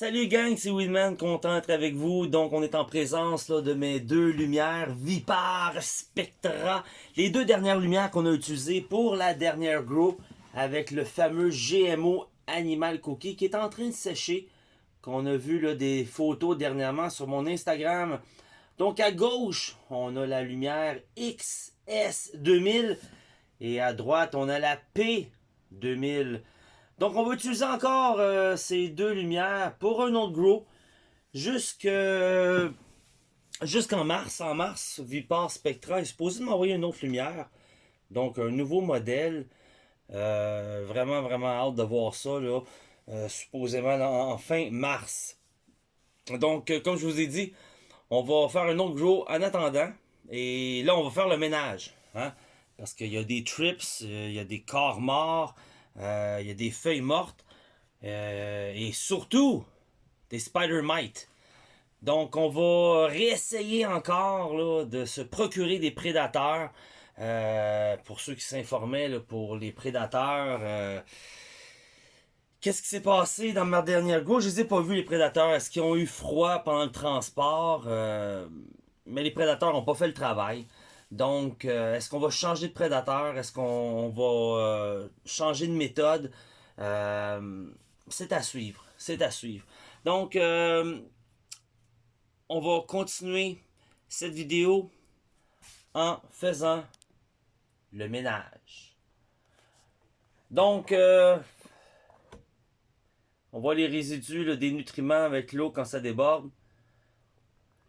Salut gang, c'est Willman, content d'être avec vous. Donc on est en présence là, de mes deux lumières, Vipar, Spectra. Les deux dernières lumières qu'on a utilisées pour la dernière grow avec le fameux GMO Animal Cookie qui est en train de sécher. Qu'on a vu là, des photos dernièrement sur mon Instagram. Donc à gauche, on a la lumière XS2000 et à droite, on a la P2000. Donc, on va utiliser encore euh, ces deux lumières pour un autre grow jusqu'en mars. En mars, Vipar Spectra est supposé m'envoyer une autre lumière. Donc, un nouveau modèle. Euh, vraiment, vraiment hâte de voir ça, là, euh, supposément en, fin mars. Donc, comme je vous ai dit, on va faire un autre grow en attendant. Et là, on va faire le ménage. Hein, parce qu'il y a des trips, il y a des corps morts. Euh, il y a des feuilles mortes. Euh, et surtout, des spider mites. Donc, on va réessayer encore de se procurer des prédateurs. Euh, pour ceux qui s'informaient, pour les prédateurs... Qu'est-ce qui s'est passé dans ma dernière go? Je les ai pas vus, les prédateurs. Est-ce qu'ils ont eu froid pendant le transport? mais les prédateurs n'ont pas fait le travail. Donc, euh, est-ce qu'on va changer de prédateur? Est-ce qu'on va euh, changer de méthode? Euh, c'est à suivre. C'est à suivre. Donc, on va continuer cette vidéo en faisant le ménage. Donc, on voit les résidus des nutriments avec l'eau quand ça déborde.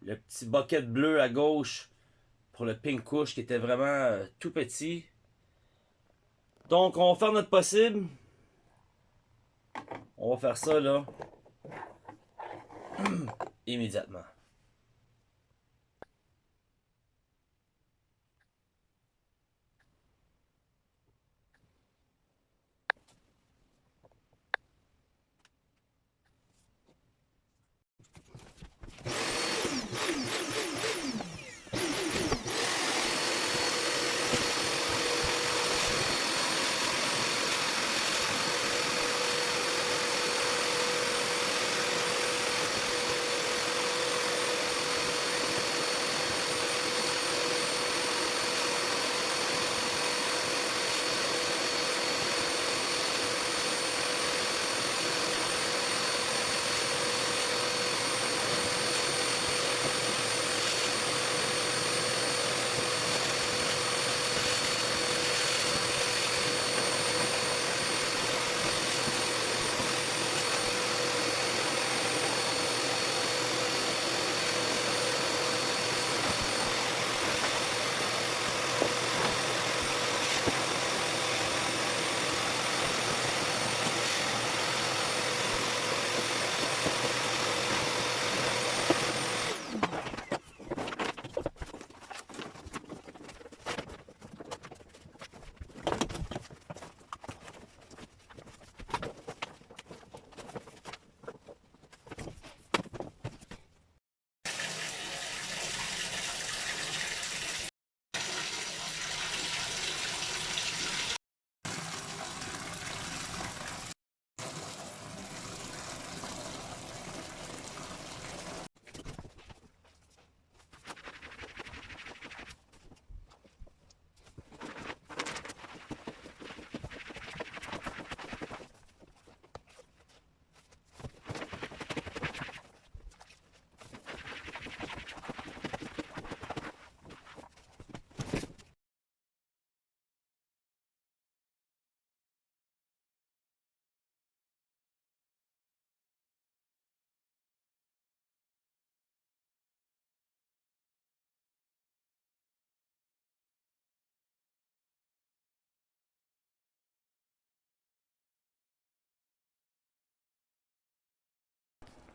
Le petit bucket bleu à gauche pour le pink couche qui était vraiment euh, tout petit. Donc on va faire notre possible. On va faire ça là. immédiatement.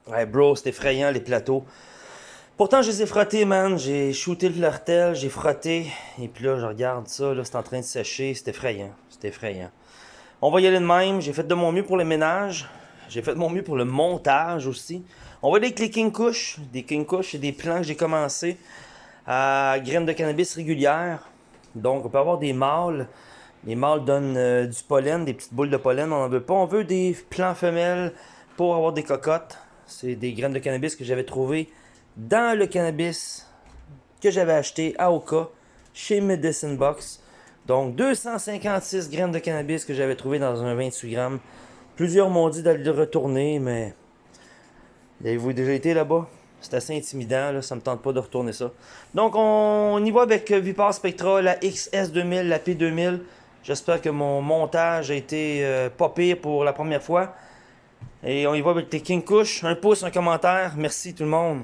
Ouais, bro, c'est effrayant les plateaux. Pourtant, je les ai frottés, man. J'ai shooté le flirtel, j'ai frotté. Et puis là, je regarde ça, là, c'est en train de sécher. C'est effrayant. C'est effrayant. On va y aller de même. J'ai fait de mon mieux pour le ménage. J'ai fait de mon mieux pour le montage aussi. On va aller avec les King Kush. Des King Kush et des plants que j'ai commencé à graines de cannabis régulières. Donc, on peut avoir des mâles. Les mâles donnent euh, du pollen, des petites boules de pollen. On n'en veut pas. On veut des plants femelles pour avoir des cocottes. C'est des graines de cannabis que j'avais trouvées dans le cannabis que j'avais acheté à Oka chez Medicine Box. Donc 256 graines de cannabis que j'avais trouvé dans un 28 grammes. Plusieurs m'ont dit d'aller le retourner, mais avez-vous déjà été là-bas? C'est assez intimidant, là, ça me tente pas de retourner ça. Donc on, y va avec Vipar Spectra, la XS2000, la P2000. J'espère que mon montage a été euh, pas pire pour la première fois. Et on y va avec les King Kush. Un pouce, un commentaire. Merci tout le monde.